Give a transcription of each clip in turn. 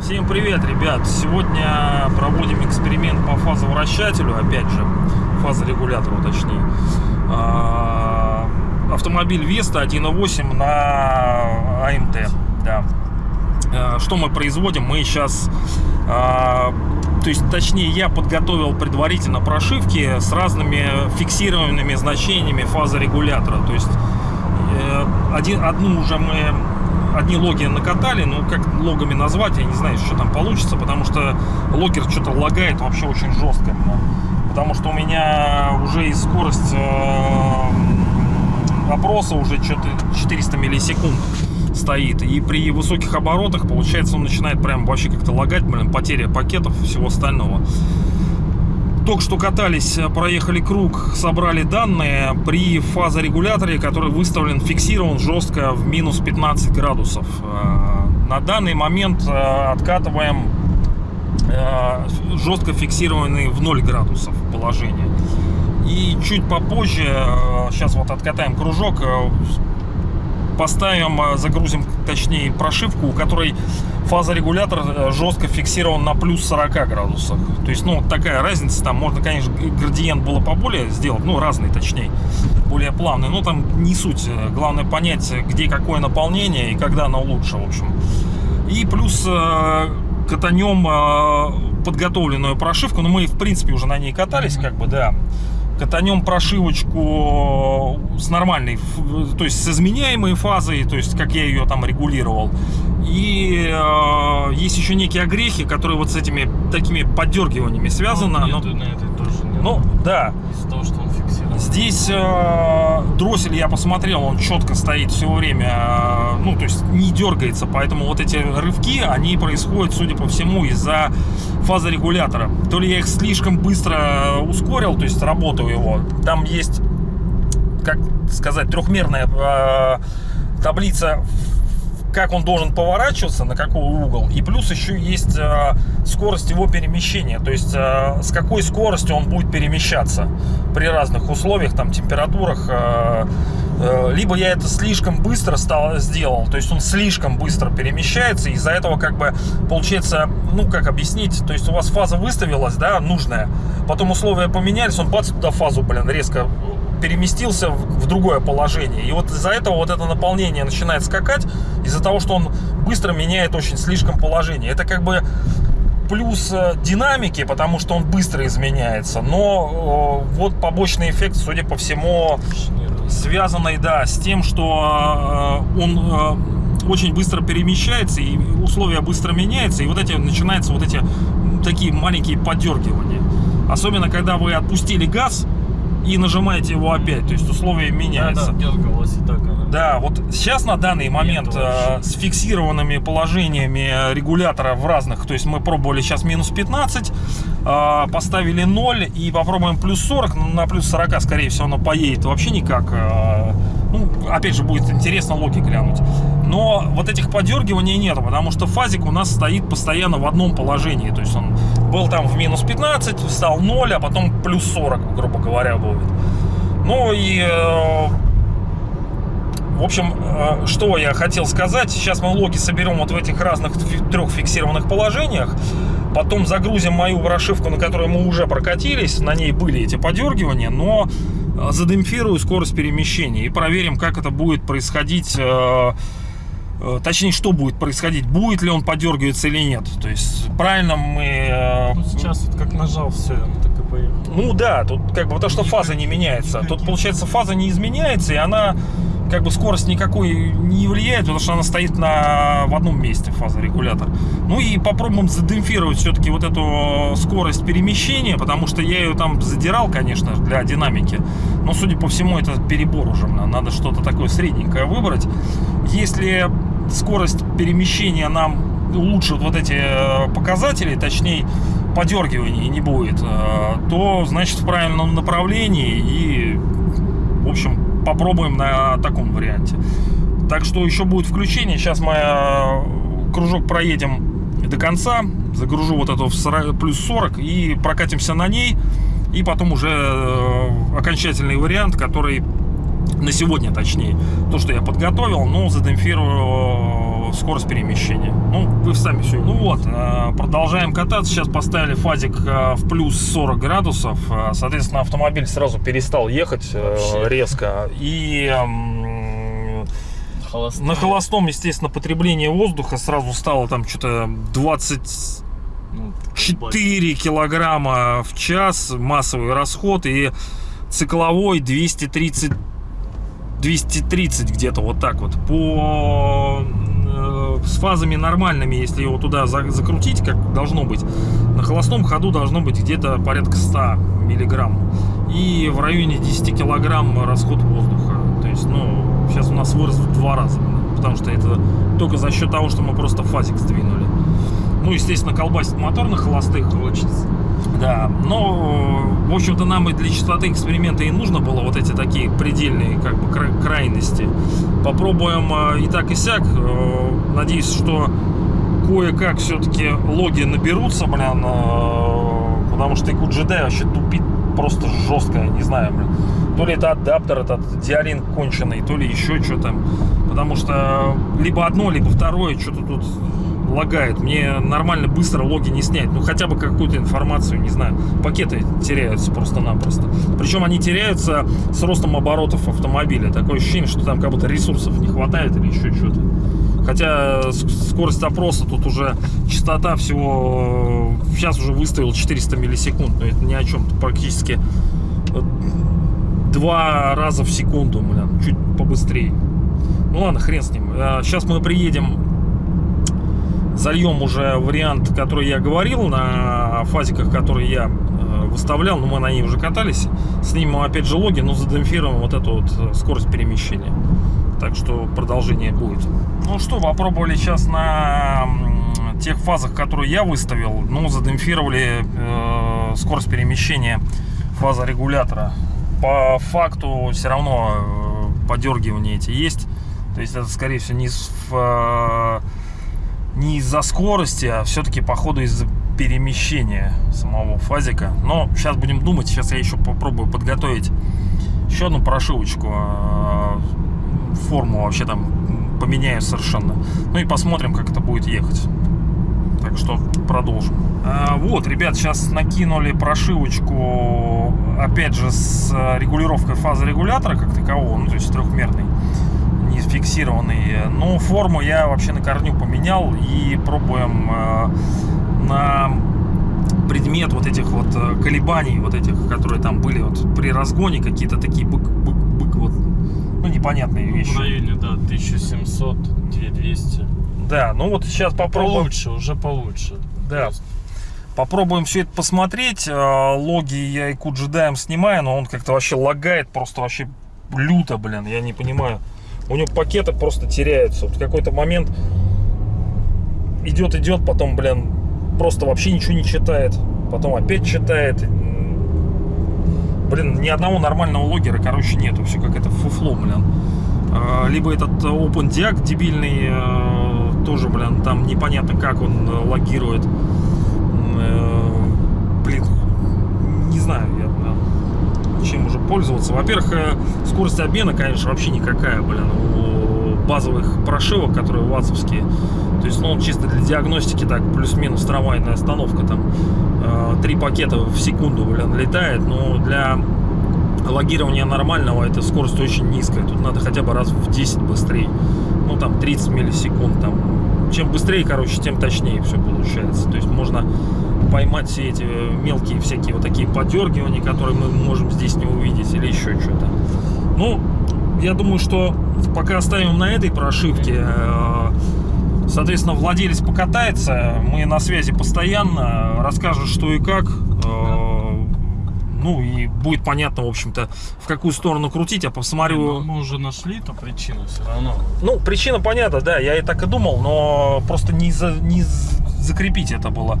Всем привет, ребят! Сегодня проводим эксперимент по фазовращателю, опять же, фазорегулятору точнее. А, Автомобиль Веста 1.8 на АМТ, да. А, Что мы производим? Мы сейчас, а, то есть, точнее, я подготовил предварительно прошивки с разными фиксированными значениями фазорегулятора. То есть, э, один, одну уже мы одни логи накатали, ну как логами назвать, я не знаю, что там получится, потому что логер что-то лагает вообще очень жестко. Потому что у меня уже и скорость э, опроса уже что-то 400 миллисекунд стоит. И при высоких оборотах, получается, он начинает прям вообще как-то лагать, блин, потеря пакетов и всего остального. Только что катались, проехали круг, собрали данные при фазорегуляторе, который выставлен, фиксирован жестко в минус 15 градусов. Э, На данный момент э, откатываем э, жестко фиксированный в 0 градусов положение. И чуть попозже, сейчас вот откатаем кружок, э, поставим, э, загрузим, точнее, прошивку, у которой фазорегулятор э, жестко фиксирован на плюс 40 градусах. То есть, ну, такая разница, там можно, конечно, градиент было поболее сделать, ну, разный, точнее, более плавный, но там не суть. Главное понять, где какое наполнение и когда оно лучше, в общем. И плюс э, катанем э, подготовленную прошивку, но мы, в принципе, уже на ней катались, как бы, да катанем прошивочку с нормальной, ф- то есть с изменяемой фазой, то есть как я ее там регулировал. И э, есть еще некие огрехи, которые вот с этими такими поддергиваниями связаны. Ну, но- на этой тоже нет. ну, да, Из-за того, что он. Здесь э, дроссель я посмотрел, он четко стоит все время, э, ну то есть не дергается, поэтому вот эти рывки, они происходят, судя по всему, из-за фазорегулятора. То ли я их слишком быстро ускорил, то есть работаю его. Там есть, как сказать, трехмерная э, таблица как он должен поворачиваться, на какой угол, и плюс еще есть э, скорость его перемещения, то есть э, с какой скоростью он будет перемещаться при разных условиях, там, температурах. э, э, либо я это слишком быстро стал, сделал, то есть он слишком быстро перемещается, из-за этого как бы получается, ну как объяснить, то есть у вас фаза выставилась, да, нужная, потом условия поменялись, он бац, туда фазу, блин, резко переместился в в другое положение. И вот из-за этого вот это наполнение начинает скакать, из-за того, что он быстро меняет очень слишком положение. Это как бы плюс э, динамики, потому что он быстро изменяется, но э, вот побочный эффект, судя по всему, связанный, да, с тем, что э, он э, очень быстро перемещается, и условия быстро меняются, и вот эти начинаются вот эти такие маленькие подергивания. Особенно, когда вы отпустили газ и нажимаете его опять, то есть условия Да, меняются. да, дергалась и так она. Да, вот сейчас на данный момент Нет, э, с фиксированными положениями регулятора в разных, то есть мы пробовали сейчас минус 15, э, поставили 0 и попробуем плюс 40, ну, на плюс 40 скорее всего оно поедет вообще никак. э, ну, опять же, будет интересно логи глянуть. Но вот этих подергиваний нету, потому что фазик у нас стоит постоянно в одном положении. То есть он был там в минус 15, стал 0, а потом плюс 40, грубо говоря, будет. Ну и э, в общем, э, что я хотел сказать. Сейчас мы логи соберем вот в этих разных трех фиксированных положениях. Потом загрузим мою прошивку, на которой мы уже прокатились. На ней были эти подергивания, но э, задемпфирую скорость перемещения и проверим, как это будет происходить. Э, э, Точнее, что будет происходить, будет ли он подергиваться или нет. То есть, правильно мы... э, Ну, сейчас вот как нажал, все, он так и поехал. ну да, тут как бы потому что фаза не меняется. Тут получается фаза не изменяется, и она как бы скорость никакой не влияет, потому что она стоит на, в одном месте, фазорегулятор. Ну и попробуем задемпфировать все-таки вот эту скорость перемещения, потому что я ее там задирал, конечно, для динамики. Но, судя по всему, это перебор уже. Надо что-то такое средненькое выбрать. Если скорость перемещения нам улучшит вот эти э, показатели, точнее, подергиваний не будет, э, то значит в правильном направлении и, в общем, попробуем на таком варианте. Так что еще будет включение. Сейчас мы э, кружок проедем до конца, загружу вот эту в 40 плюс 40 и прокатимся на ней. И потом уже окончательный вариант, который на сегодня точнее, то, что я подготовил, но задемпфирую скорость перемещения. Ну, вы сами все. Ну вот, э, продолжаем кататься. Сейчас поставили фазик э, в плюс 40 градусов. Э, Соответственно, автомобиль сразу перестал ехать э, Вообще. резко. И Холостая. на холостом, естественно, потребление воздуха сразу стало там что-то 20 Ну, 4 килограмма в час массовый расход и цикловой 230 230 где-то вот так вот по э, с фазами нормальными если его туда за- закрутить как должно быть на холостом ходу должно быть где-то порядка 100 миллиграмм и в районе 10 килограмм расход воздуха то есть ну сейчас у нас вырос в два раза потому что это только за счет того что мы просто фазик сдвинули ну, естественно, колбасит мотор на холостых. Хочется. Да, но, в общем-то, нам и для частоты эксперимента и нужно было вот эти такие предельные, как бы, кра- крайности. Попробуем э, и так, и сяк. Э, Надеюсь, что кое-как все-таки логи наберутся, блин, э, потому что джедай вообще тупит просто жестко, я не знаю, блин. То ли это адаптер, этот диалин конченый, то ли еще что-то. Потому что либо одно, либо второе что-то тут лагает. Мне нормально быстро логи не снять. Ну, хотя бы какую-то информацию, не знаю. Пакеты теряются просто-напросто. Причем они теряются с ростом оборотов автомобиля. Такое ощущение, что там как будто ресурсов не хватает или еще что-то. Хотя с- скорость опроса тут уже частота всего... Сейчас уже выставил 400 миллисекунд. Но это ни о чем. Практически э, два раза в секунду, блин. Чуть побыстрее. Ну ладно, хрен с ним. Сейчас мы приедем зальем уже вариант, который я говорил на фазиках, которые я э, выставлял, но мы на ней уже катались. Снимем опять же логи, но задемпфируем вот эту вот э, скорость перемещения. Так что продолжение будет. Ну что, попробовали сейчас на тех фазах, которые я выставил, ну, задемпфировали э, скорость перемещения фаза регулятора. По факту все равно э, подергивания эти есть. То есть это, скорее всего, не из, э, не из-за скорости, а все-таки по ходу из-за перемещения самого фазика. Но сейчас будем думать. Сейчас я еще попробую подготовить еще одну прошивочку. э, Форму вообще там поменяю совершенно. Ну и посмотрим, как это будет ехать. Так что продолжим. А, вот, ребят, сейчас накинули прошивочку, опять же, с э, регулировкой фазы регулятора как такового, ну, то есть трехмерный, фиксированный. Но форму я вообще на корню поменял и пробуем э, на предмет вот этих вот э, колебаний, вот этих, которые там были вот при разгоне, какие-то такие бык-бык-бык, вот, ну, непонятные вещи. В районе, да, 1700, 2200. Да, ну вот сейчас попробуем. Получше, уже получше. Да. Просто. Попробуем все это посмотреть. Э, Логи я и джедаем снимаю, но он как-то вообще лагает, просто вообще люто, блин, я не понимаю. У него пакеты просто теряются. Вот какой-то момент идет, идет, потом, блин, просто вообще ничего не читает. Потом опять читает. Блин, ни одного нормального логера, короче, нету. Все как это фуфло, блин. Э, Либо этот OpenDiac дебильный, э, тоже, блин, там непонятно как он э, логирует. Э, Блин, не знаю чем уже пользоваться. Во-первых, э, скорость обмена, конечно, вообще никакая, блин, у базовых прошивок, которые ватсовские. То есть, ну, чисто для диагностики, так, плюс-минус трамвайная остановка, там, э, три пакета в секунду, блин, летает, но для логирования нормального эта скорость очень низкая. Тут надо хотя бы раз в 10 быстрее. Ну, там, 30 миллисекунд, там. Чем быстрее, короче, тем точнее все получается. То есть, можно поймать все эти мелкие всякие вот такие подергивания, которые мы можем здесь не увидеть, или еще что-то. Ну, я думаю, что пока оставим на этой прошивке. Э, Соответственно, владелец покатается, мы на связи постоянно, расскажет, что и как. Э, Ну и будет понятно, в общем-то, в какую сторону крутить. Я Но посмотрю. мы уже нашли эту причину все равно. Ну, причина понятна, да, я и так и думал, но просто не, за- не закрепить это было.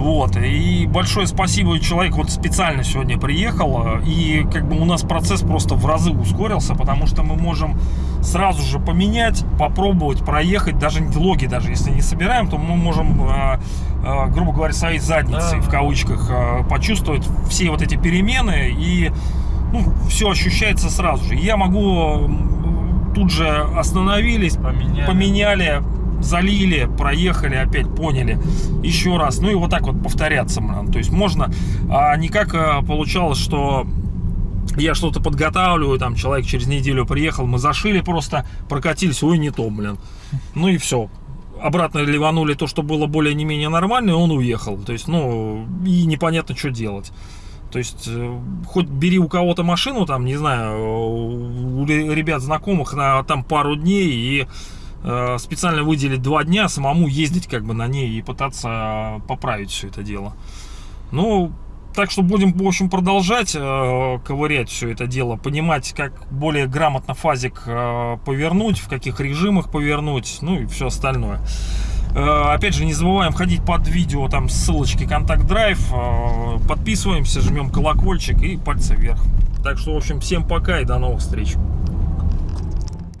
Вот, и большое спасибо, человек вот специально сегодня приехал, и как бы у нас процесс просто в разы ускорился, потому что мы можем сразу же поменять, попробовать проехать, даже логи даже если не собираем, то мы можем, э, э, грубо говоря, своей задницей, Да. в кавычках, э, почувствовать все вот эти перемены, и ну, все ощущается сразу же. Я могу тут же остановились, Поменяли. поменяли, залили, проехали, опять поняли, еще раз. Ну и вот так вот повторяться, блин. То есть можно, а не как э, получалось, что я что-то подготавливаю, там человек через неделю приехал, мы зашили просто, прокатились, ой, не то, блин. Ну и все. Обратно ливанули то, что было более не менее нормально, и он уехал. То есть, ну, и непонятно, что делать. То есть, э, хоть бери у кого-то машину, там, не знаю, у ре- ребят знакомых на там пару дней и специально выделить два дня, самому ездить как бы на ней и пытаться поправить все это дело. Ну, так что будем, в общем, продолжать э, ковырять все это дело, понимать, как более грамотно фазик э, повернуть, в каких режимах повернуть, ну и все остальное. Э, Опять же, не забываем ходить под видео, там ссылочки контакт драйв, э, подписываемся, жмем колокольчик и пальцы вверх. Так что, в общем, всем пока и до новых встреч.